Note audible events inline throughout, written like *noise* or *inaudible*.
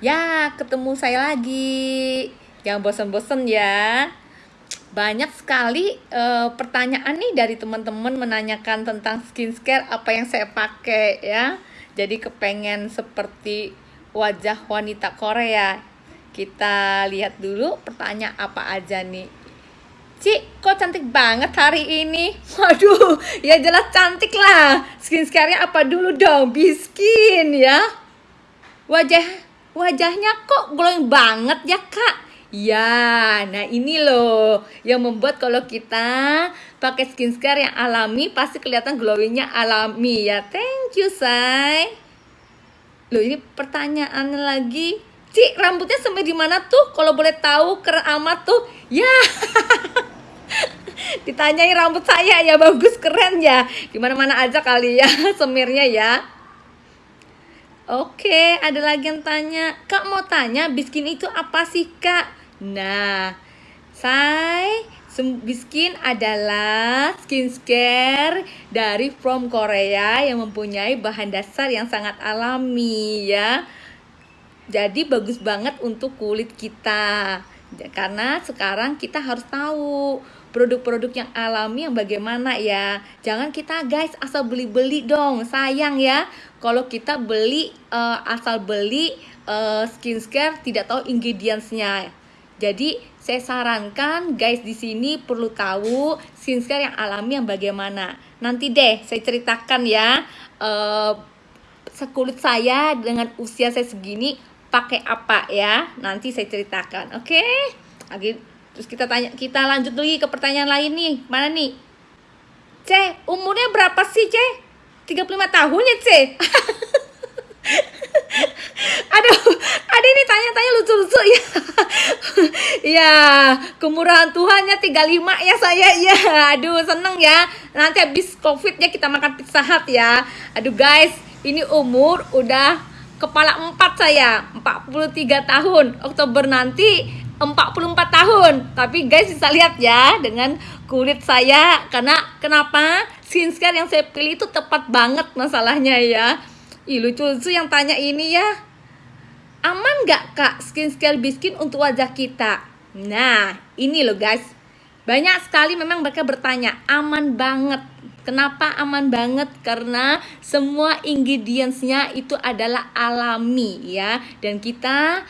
Ya, ketemu saya lagi. Jangan bosan-bosan ya. Banyak sekali uh, pertanyaan nih dari teman-teman menanyakan tentang skincare apa yang saya pakai ya. Jadi kepengen seperti wajah wanita Korea. Kita lihat dulu pertanyaan apa aja nih. Cik, kok cantik banget hari ini? Waduh, ya jelas cantik lah. Skincare-nya apa dulu dong? Biskin ya. Wajah wajahnya kok glowing banget ya kak Ya, nah ini loh yang membuat kalau kita pakai skincare yang alami pasti kelihatan glowingnya alami ya. Thank you, say. Loh ini pertanyaan lagi. Cik, rambutnya sampai di mana tuh? Kalau boleh tahu keren amat tuh. Ya. *laughs* Ditanyai rambut saya ya bagus keren ya. Gimana mana aja kali ya *laughs* semirnya ya. Oke, ada lagi yang tanya, Kak mau tanya biskin itu apa sih Kak? Nah, saya Biskin adalah skincare dari from Korea yang mempunyai bahan dasar yang sangat alami ya. Jadi bagus banget untuk kulit kita. Karena sekarang kita harus tahu produk-produk yang alami yang bagaimana ya jangan kita guys asal beli-beli dong sayang ya kalau kita beli uh, asal beli uh, skincare tidak tahu ingredientsnya jadi saya sarankan guys di sini perlu tahu skincare yang alami yang bagaimana nanti deh saya ceritakan ya uh, sekulit saya dengan usia saya segini pakai apa ya nanti saya ceritakan oke okay? Terus kita tanya, kita lanjut lagi ke pertanyaan lain nih. Mana nih? C, umurnya berapa sih, C? 35 tahun ya, C? *laughs* Aduh, ada ini tanya-tanya lucu-lucu ya. *laughs* ya, kemurahan Tuhannya 35 ya saya ya. Aduh, seneng ya. Nanti habis Covid ya kita makan pizza hut ya. Aduh guys, ini umur udah kepala empat saya, 43 tahun. Oktober nanti 44 tahun Tapi guys bisa lihat ya Dengan kulit saya Karena kenapa Skincare yang saya pilih itu tepat banget masalahnya ya. Ih lucu-lucu yang tanya ini ya Aman gak kak skincare biskin untuk wajah kita? Nah ini loh guys. Banyak sekali memang mereka bertanya Aman banget. Kenapa aman banget? Karena semua ingredientsnya itu adalah alami ya. Dan kita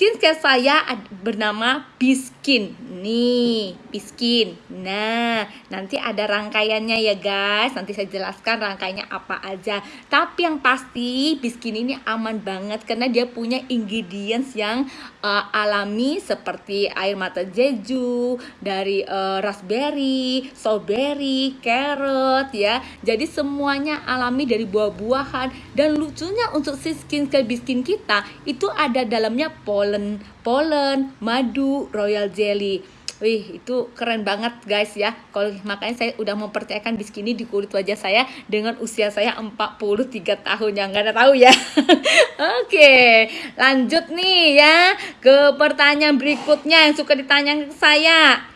skincare saya bernama Biskin. Nih Biskin. Nah nanti ada rangkaiannya ya guys. Nanti saya jelaskan rangkaiannya apa aja. Tapi yang pasti Biskin ini aman banget karena dia punya ingredients yang uh, alami seperti air mata jeju dari uh, raspberry strawberry carrot ya. Jadi semuanya alami dari buah-buahan. Dan lucunya untuk si skincare Biskin kita itu ada dalamnya pol pollen, pollen, madu, royal jelly. Wih, itu keren banget guys ya. Kalau makanya saya udah mempercayakan biskini di kulit wajah saya dengan usia saya 43 tahun yang nggak ada tahu ya. *laughs* Oke, lanjut nih ya ke pertanyaan berikutnya yang suka ditanya ke saya.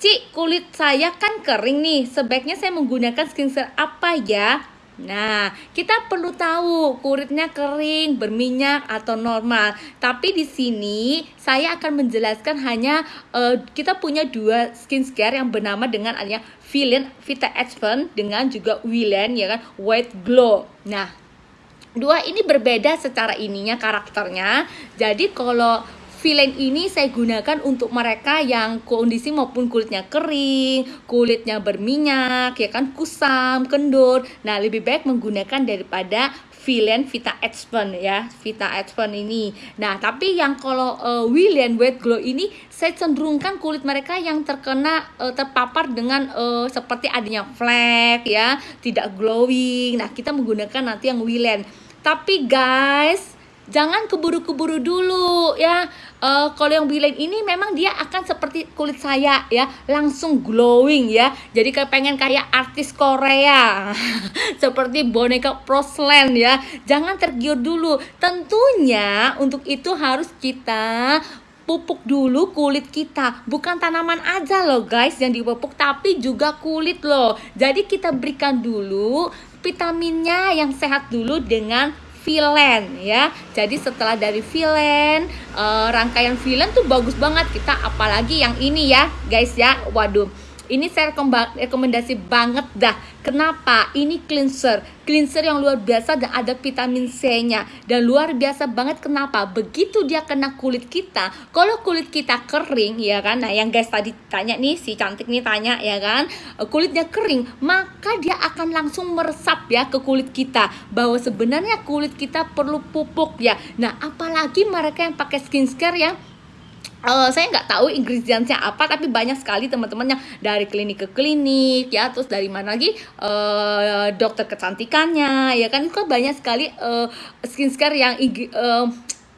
Cik, kulit saya kan kering nih. Sebaiknya saya menggunakan skincare apa ya? Nah, kita perlu tahu kulitnya kering, berminyak atau normal. Tapi di sini saya akan menjelaskan hanya uh, kita punya dua skincare yang bernama dengan adanya Villain Vita Advent dengan juga Willen ya kan White Glow. Nah, dua ini berbeda secara ininya karakternya. Jadi kalau Villain ini saya gunakan untuk mereka yang kondisi maupun kulitnya kering, kulitnya berminyak, ya kan kusam, kendur. Nah, lebih baik menggunakan daripada Villain Vita Advent ya, Vita Advent ini. Nah, tapi yang kalau uh, William White Glow ini saya cenderungkan kulit mereka yang terkena uh, terpapar dengan uh, seperti adanya flek ya, tidak glowing. Nah, kita menggunakan nanti yang William. Tapi guys, jangan keburu-keburu dulu ya. Uh, kalau yang bilang ini memang dia akan seperti kulit saya ya. Langsung glowing ya. Jadi kayak pengen kayak artis Korea. *laughs* Seperti boneka porcelain ya. Jangan tergiur dulu. Tentunya untuk itu harus kita pupuk dulu kulit kita. Bukan tanaman aja loh guys yang dipupuk tapi juga kulit loh. Jadi kita berikan dulu vitaminnya yang sehat dulu dengan villain ya. Jadi setelah dari villain, uh, rangkaian villain tuh bagus banget kita apalagi yang ini ya, guys ya. Waduh ini saya rekomendasi banget dah. Kenapa? Ini cleanser. Cleanser yang luar biasa dan ada vitamin C-nya. Dan luar biasa banget kenapa? Begitu dia kena kulit kita, kalau kulit kita kering ya kan. Nah, yang guys tadi tanya nih si cantik nih tanya ya kan, eh, kulitnya kering, maka dia akan langsung meresap ya ke kulit kita bahwa sebenarnya kulit kita perlu pupuk ya. Nah, apalagi mereka yang pakai skincare yang Uh, saya nggak tahu ingredientsnya apa tapi banyak sekali teman-teman yang dari klinik ke klinik ya terus dari mana lagi uh, dokter kecantikannya ya kan? Itu banyak sekali uh, skincare yang uh,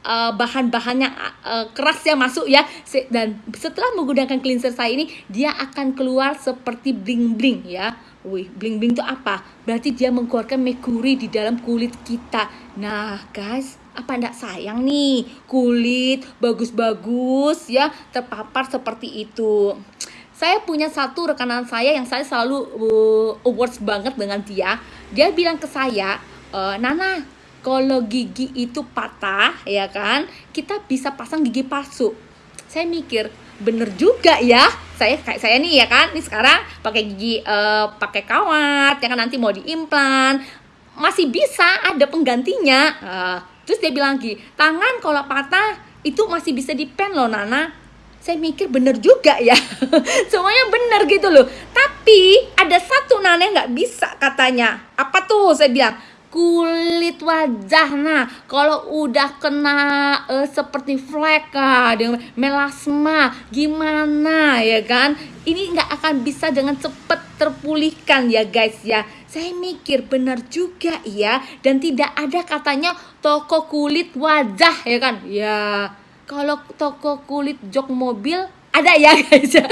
uh, bahan-bahannya uh, keras ya masuk ya. Dan setelah menggunakan cleanser saya ini dia akan keluar seperti bling bling ya Wih, bling bling itu apa? Berarti dia mengeluarkan merkuri di dalam kulit kita. Nah, guys, apa ndak sayang nih kulit bagus-bagus ya terpapar seperti itu. Saya punya satu rekanan saya yang saya selalu uh, awards banget dengan dia. Dia bilang ke saya, e, Nana, kalau gigi itu patah ya kan, kita bisa pasang gigi palsu. Saya mikir, bener juga ya. Saya kayak saya nih ya kan ini sekarang pakai gigi uh, pakai kawat ya kan nanti mau diimplan. Masih bisa ada penggantinya. Uh, terus dia bilang lagi tangan kalau patah itu masih bisa dipen loh Nana. Saya mikir bener juga ya. *laughs* Semuanya bener gitu loh. Tapi ada satu Nana nggak bisa katanya. Apa tuh? Saya bilang kulit wajah nah kalau udah kena uh, seperti flek ah dengan melasma gimana ya kan? Ini nggak akan bisa dengan cepet terpulihkan ya guys ya. Saya mikir benar juga ya. Dan tidak ada katanya toko kulit wajah ya kan? Ya kalau toko kulit jok mobil ada ya guys ya.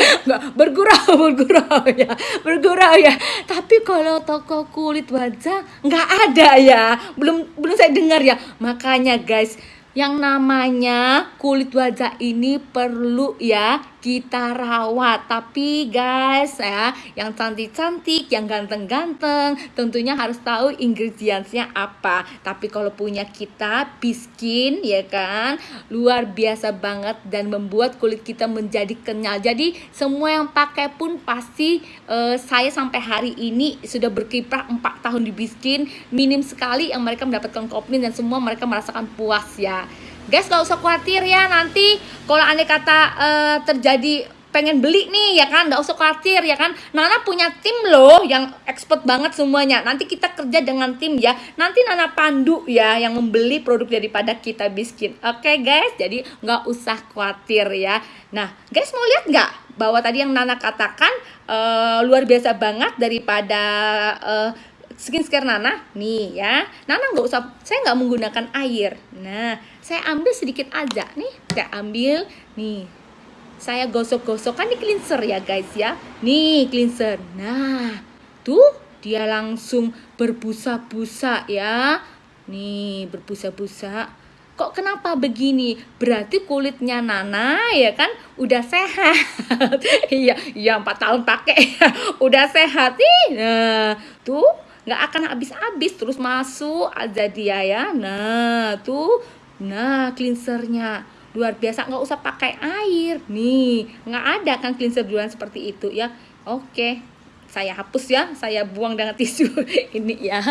Bergurau *laughs* bergurau ya. Bergurau ya. Tapi kalau toko kulit wajah nggak ada ya. Belum belum saya dengar ya. Makanya guys yang namanya kulit wajah ini perlu ya kita rawat. Tapi guys ya yang cantik-cantik yang ganteng-ganteng tentunya harus tahu ingredientsnya apa. Tapi kalau punya kita biskin ya kan? Luar biasa banget dan membuat kulit kita menjadi kenyal. Jadi semua yang pakai pun pasti uh, saya sampai hari ini sudah berkiprah 4 tahun di biskin. Minim sekali yang mereka mendapatkan komplain dan semua mereka merasakan puas ya. Guys gak usah khawatir ya. Nanti kalau aneh kata uh, terjadi pengen beli nih ya kan? Nggak usah khawatir ya kan? Nana punya tim loh yang expert banget semuanya. Nanti kita kerja dengan tim ya. Nanti Nana pandu ya yang membeli produk daripada kita biskin oke okay, guys? Jadi nggak usah khawatir ya. Nah guys mau lihat nggak bahwa tadi yang Nana katakan uh, luar biasa banget daripada uh, skincare Nana? Nih ya. Nana nggak usah saya nggak menggunakan air. Nah saya ambil sedikit aja nih. Saya ambil. Nih saya gosok-gosok kan ini cleanser ya guys ya. Nih cleanser. Nah tuh dia langsung berbusa-busa ya. Nih berbusa-busa. Kok kenapa begini? Berarti kulitnya Nana ya kan? Udah sehat. *laughs* Iya iya empat tahun pakai. *laughs* Udah sehat. Nih nah tuh nggak akan habis-habis. Terus masuk aja dia ya. Nah tuh nah cleansernya. Luar biasa nggak usah pakai air. Nih nggak ada kan cleanser duluan seperti itu ya? Oke saya hapus ya. Saya buang dengan *laughs* tisu ini ya.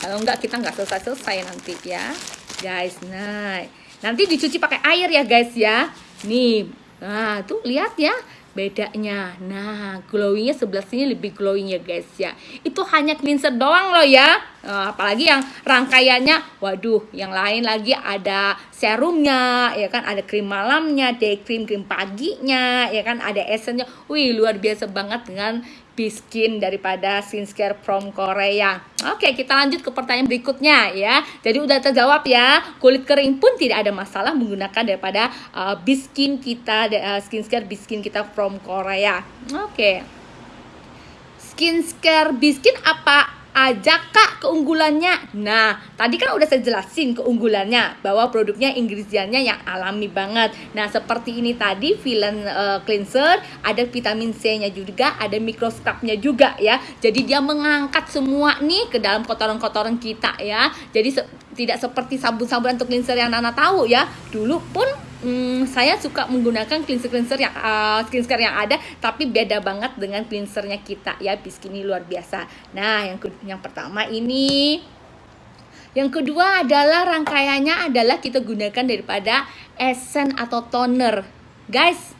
Kalau nggak kita nggak selesai selesai nanti ya. Guys nah nanti dicuci pakai air ya guys ya. Nih nah tuh lihat ya bedanya. Nah glowingnya sebelah sini lebih glowing ya guys ya. Itu hanya cleanser doang loh ya. Uh, apalagi yang rangkaiannya waduh yang lain lagi ada serumnya ya kan? Ada krim malamnya day cream krim paginya ya kan? Ada essennya wih luar biasa banget dengan Biskin daripada skincare from Korea. Oke, kita lanjut ke pertanyaan berikutnya ya. Jadi udah terjawab ya. Kulit kering pun tidak ada masalah menggunakan daripada uh, Biskin kita uh, skincare Biskin kita from Korea. Oke. Skincare Biskin apa aja kak keunggulannya. Nah tadi kan udah saya jelasin keunggulannya bahwa produknya ingredientnya yang alami banget. Nah seperti ini tadi villain uh, cleanser ada vitamin C nya juga ada microscrubnya juga ya. Jadi dia mengangkat semua nih ke dalam kotoran-kotoran kita ya. Jadi tidak seperti sabun-sabun untuk cleanser yang Nana tahu ya. Dulu pun hmm, saya suka menggunakan cleanser-cleanser yang uh, skincare yang ada tapi beda banget dengan cleansernya kita. Ya Biskini luar biasa. Nah yang yang pertama ini. Yang kedua adalah rangkaiannya adalah kita gunakan daripada essence atau toner. Guys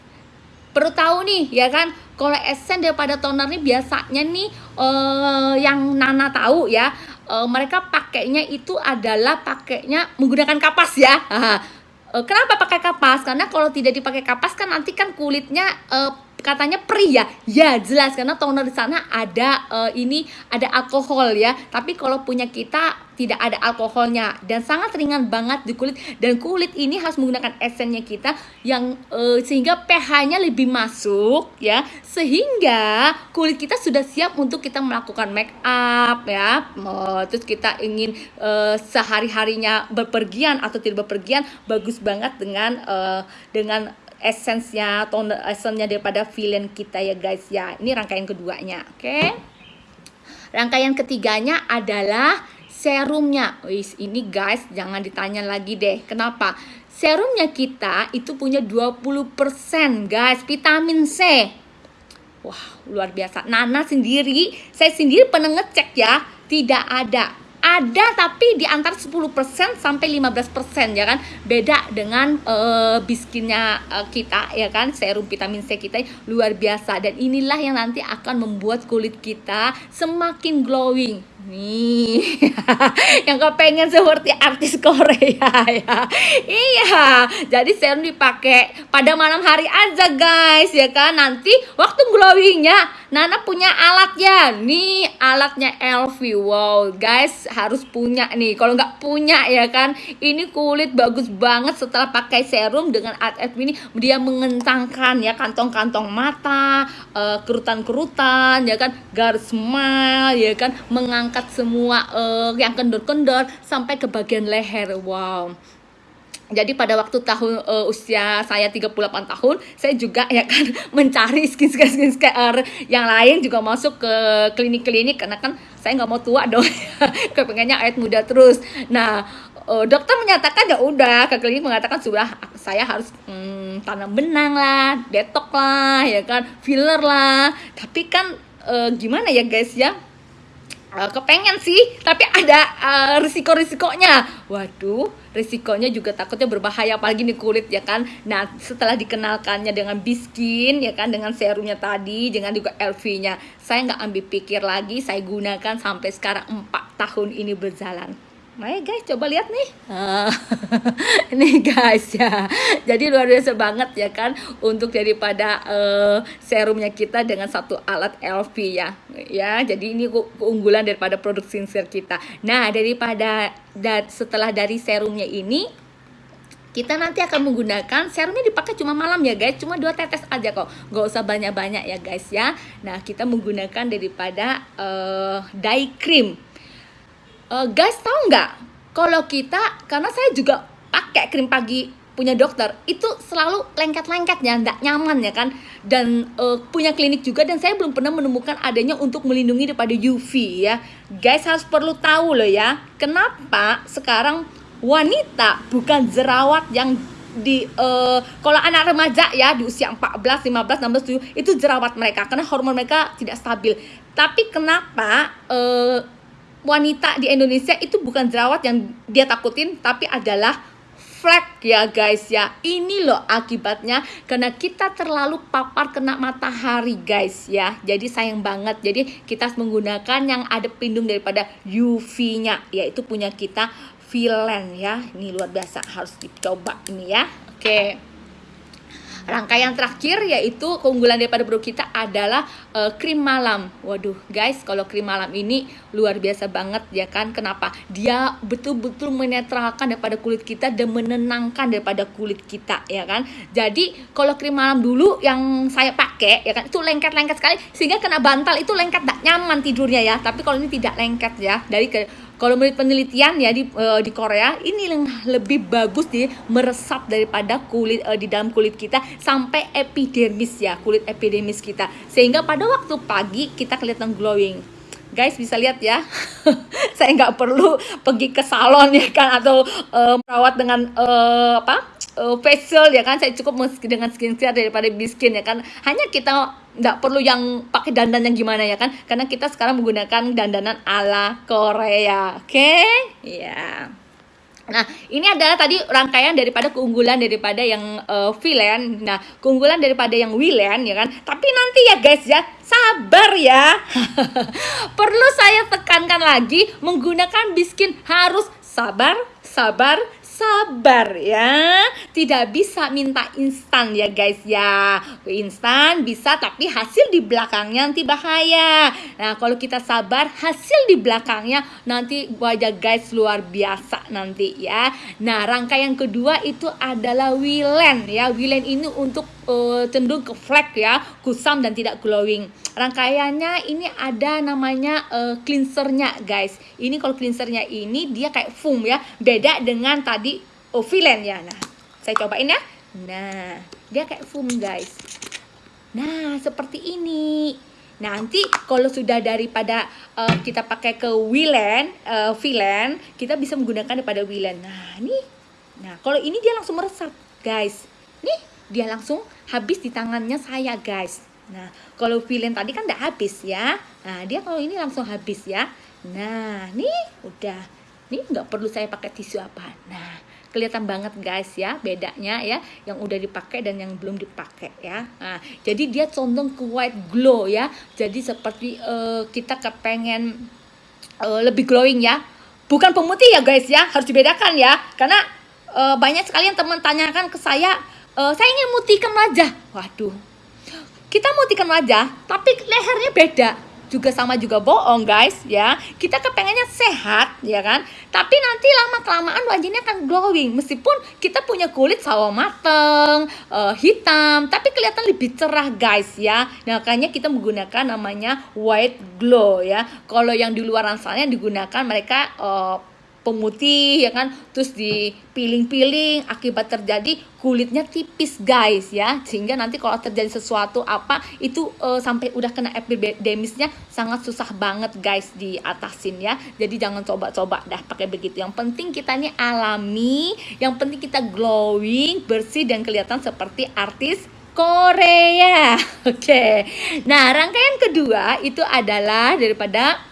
perlu tahu nih ya kan? Kalau essence daripada toner nih biasanya nih uh, yang Nana tahu ya uh, mereka pakainya itu adalah pakainya menggunakan kapas ya. Uh, *laughs* kenapa pakai kapas? Karena kalau tidak dipakai kapas kan nanti kan kulitnya uh, katanya perih ya? Ya jelas. Karena toner di sana ada uh, ini ada alkohol ya. Tapi kalau punya kita tidak ada alkoholnya. Dan sangat ringan banget di kulit. Dan kulit ini harus menggunakan esennya kita yang uh, sehingga pH-nya lebih masuk ya. Sehingga kulit kita sudah siap untuk kita melakukan make up ya. Uh, terus kita ingin uh, sehari-harinya berpergian atau tidak berpergian bagus banget dengan uh, dengan esensnya tone esensnya daripada villain kita ya guys ya. Ini rangkaian keduanya oke? Okay? rangkaian ketiganya adalah serumnya. Wis, ini guys jangan ditanya lagi deh. Kenapa? Serumnya kita itu punya 20% guys vitamin C. Wah luar biasa. Nana sendiri saya sendiri pernah ngecek ya tidak ada ada tapi di antara 10% sampai 15% ya kan? Beda dengan uh, biskinnya uh, kita ya kan? Serum vitamin C kita luar biasa. Dan inilah yang nanti akan membuat kulit kita semakin glowing nih *laughs* yang kepengen seperti artis Korea ya. Iya jadi serum dipakai pada malam hari aja guys ya kan? Nanti waktu glowingnya Nana punya alatnya. Nih alatnya LV wow guys harus punya nih. Kalau nggak punya ya kan? Ini kulit bagus banget setelah pakai serum dengan LV ini. Dia mengentangkan ya kantong-kantong mata uh, kerutan-kerutan ya kan? Garis smile ya kan? Mengangkat angkat semua uh, yang kendor-kendor sampai ke bagian leher. Wow. Jadi pada waktu tahun uh, usia saya 38 tahun, saya juga ya kan *laughs* mencari skincare skincare yang lain juga masuk ke klinik-klinik karena kan saya nggak mau tua dong, *laughs* kepengennya awet muda terus. Nah, uh, dokter menyatakan ya udah ke klinik mengatakan sudah saya harus hmm, tanam benang lah, detok lah, ya kan, filler lah. Tapi kan uh, gimana ya guys ya? Uh, kepengen sih, tapi ada uh, risiko-risikonya. Waduh, risikonya juga takutnya berbahaya apalagi di kulit ya kan. Nah, setelah dikenalkannya dengan biskin ya kan dengan serumnya tadi, dengan juga LV-nya, saya nggak ambil pikir lagi, saya gunakan sampai sekarang 4 tahun ini berjalan. Nah guys, coba lihat nih. *laughs* Uh, ini guys ya. Jadi luar biasa banget ya kan untuk daripada uh, serumnya kita dengan satu alat LV ya. Ya, jadi ini keunggulan daripada produk skincare kita. Nah, daripada da setelah dari serumnya ini kita nanti akan menggunakan serumnya dipakai cuma malam ya guys cuma dua tetes aja kok gak usah banyak-banyak ya guys ya nah kita menggunakan daripada uh, dye cream uh, guys tahu nggak? Kalau kita karena saya juga pakai krim pagi punya dokter itu selalu lengket-lengket ya nggak nyaman ya kan? Dan uh, punya klinik juga dan saya belum pernah menemukan adanya untuk melindungi daripada UV ya. Guys harus perlu tahu loh ya kenapa sekarang wanita bukan jerawat yang di uh, kalau anak remaja ya di usia 14, 15, 16, 17 itu jerawat mereka karena hormon mereka tidak stabil. Tapi kenapa uh, wanita di Indonesia itu bukan jerawat yang dia takutin tapi adalah flek ya guys ya. Ini loh akibatnya karena kita terlalu papar kena matahari guys ya. Jadi sayang banget. Jadi kita menggunakan yang ada pelindung daripada UV nya yaitu punya kita Villain ya. Ini luar biasa harus dicoba ini ya. Oke. okay. Rangkaian terakhir yaitu keunggulan daripada produk kita adalah uh, krim malam. Waduh, guys, kalau krim malam ini luar biasa banget ya kan? Kenapa? Dia betul-betul menetralkan daripada kulit kita dan menenangkan daripada kulit kita ya kan? Jadi, kalau krim malam dulu yang saya pakai ya kan itu lengket-lengket sekali sehingga kena bantal itu lengket tak nyaman tidurnya ya. Tapi kalau ini tidak lengket ya. Dari ke kalau menurut penelitian ya di uh, di Korea ini yang lebih bagus di meresap daripada kulit uh, di dalam kulit kita sampai epidermis ya kulit epidermis kita. Sehingga pada waktu pagi kita kelihatan glowing. Guys bisa lihat ya. *laughs* Saya nggak perlu pergi ke salon ya kan atau uh, merawat dengan uh, apa uh, facial ya kan saya cukup dengan skincare daripada biskin ya kan hanya kita nggak perlu yang pakai dandan yang gimana ya kan karena kita sekarang menggunakan dandanan ala Korea oke okay? ya yeah. Nah, ini adalah tadi rangkaian daripada keunggulan daripada yang uh, villain. Nah, keunggulan daripada yang villain ya kan. Tapi nanti ya guys ya, sabar ya. *laughs* Perlu saya tekankan lagi menggunakan biskin harus sabar, sabar, sabar ya. Tidak bisa minta instan ya guys ya. Instan bisa tapi hasil di belakangnya nanti bahaya. Nah kalau kita sabar hasil di belakangnya nanti wajah guys luar biasa nanti ya. Nah rangkaian kedua itu adalah wilen ya. Wilen ini untuk uh, cenderung ke flek ya kusam dan tidak glowing. Rangkaiannya ini ada namanya uh, cleansernya guys. Ini kalau cleansernya ini dia kayak foam ya beda dengan tadi villain ya. Nah saya cobain ya. Nah dia kayak foam guys. Nah seperti ini. Nanti kalau sudah daripada uh, kita pakai ke villain uh, villain kita bisa menggunakan daripada villain nah ini nah kalau ini dia langsung meresap guys. Nih dia langsung habis di tangannya saya guys Nah, kalau villain tadi kan udah habis ya. Nah, dia kalau ini langsung habis ya. Nah, nih udah. Nih nggak perlu saya pakai tisu apa. Nah, kelihatan banget guys ya bedanya ya yang udah dipakai dan yang belum dipakai ya nah, jadi dia condong ke white glow ya jadi seperti uh, kita kepengen uh, lebih glowing ya bukan pemutih ya guys ya harus dibedakan ya karena uh, banyak sekali yang teman tanyakan ke saya uh, saya ingin mutikan wajah. Waduh. Kita mutikan wajah tapi lehernya beda. Juga sama juga bohong guys ya. Kita kepengennya sehat ya kan? Tapi nanti lama kelamaan wajahnya akan glowing. Meskipun kita punya kulit sawo mateng uh, hitam tapi kelihatan lebih cerah guys ya. Nah, makanya kita menggunakan namanya white glow ya. Kalau yang di luar sana yang digunakan mereka uh, pemutih ya kan? Terus dipiling-piling akibat terjadi kulitnya tipis guys ya. Sehingga nanti kalau terjadi sesuatu apa itu uh, sampai udah kena epidermisnya sangat susah banget guys diatasin ya. Jadi jangan coba-coba dah pakai begitu. Yang penting kita ini alami yang penting kita glowing bersih dan kelihatan seperti artis Korea. *laughs* Oke. Okay. nah rangkaian kedua itu adalah daripada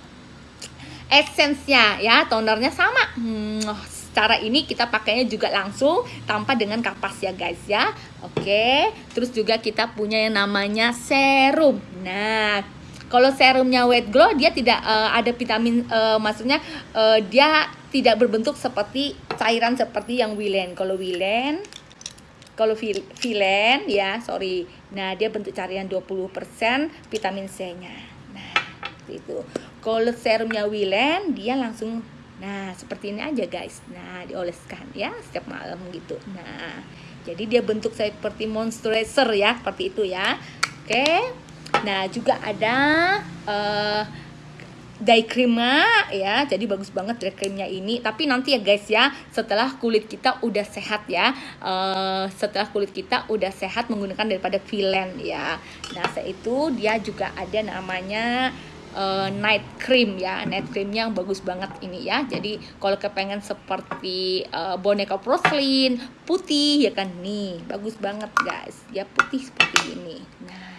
essence-nya ya tonernya sama. Hmm, cara ini kita pakainya juga langsung tanpa dengan kapas ya guys ya. Oke terus juga kita punya yang namanya serum. Nah kalau serumnya wet glow dia tidak uh, ada vitamin uh, maksudnya uh, dia tidak berbentuk seperti cairan seperti yang Wilen. Kalau Wilen kalau Vilen ya sorry. Nah dia bentuk cairan 20% vitamin C nya nah itu kalau serumnya Wilen dia langsung nah seperti ini aja guys. Nah dioleskan ya setiap malam gitu. Nah jadi dia bentuk seperti moisturizer ya seperti itu ya. Oke. Nah juga ada uh, dye creamnya ya. Jadi bagus banget dye creamnya ini. Tapi nanti ya guys ya setelah kulit kita udah sehat ya uh, setelah kulit kita udah sehat menggunakan daripada Villain ya. Nah saya itu dia juga ada namanya uh, night cream ya. Night cream yang bagus banget ini ya. Jadi kalau kepengen seperti uh, boneka porcelain putih ya kan? Nih bagus banget guys. Ya putih seperti ini. Nah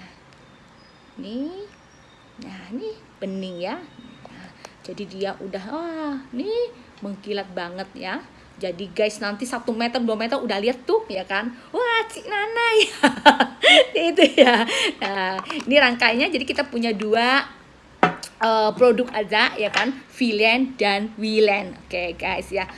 nih. Nah ini bening ya. Nah, jadi dia udah wah nih mengkilat banget ya. Jadi guys nanti satu meter dua meter udah lihat tuh ya kan? Wah cik nana ya *laughs* itu ya. Nah ini rangkainya. Jadi kita punya dua uh, produk aja ya kan? Villain dan Wilen. Oke okay, guys ya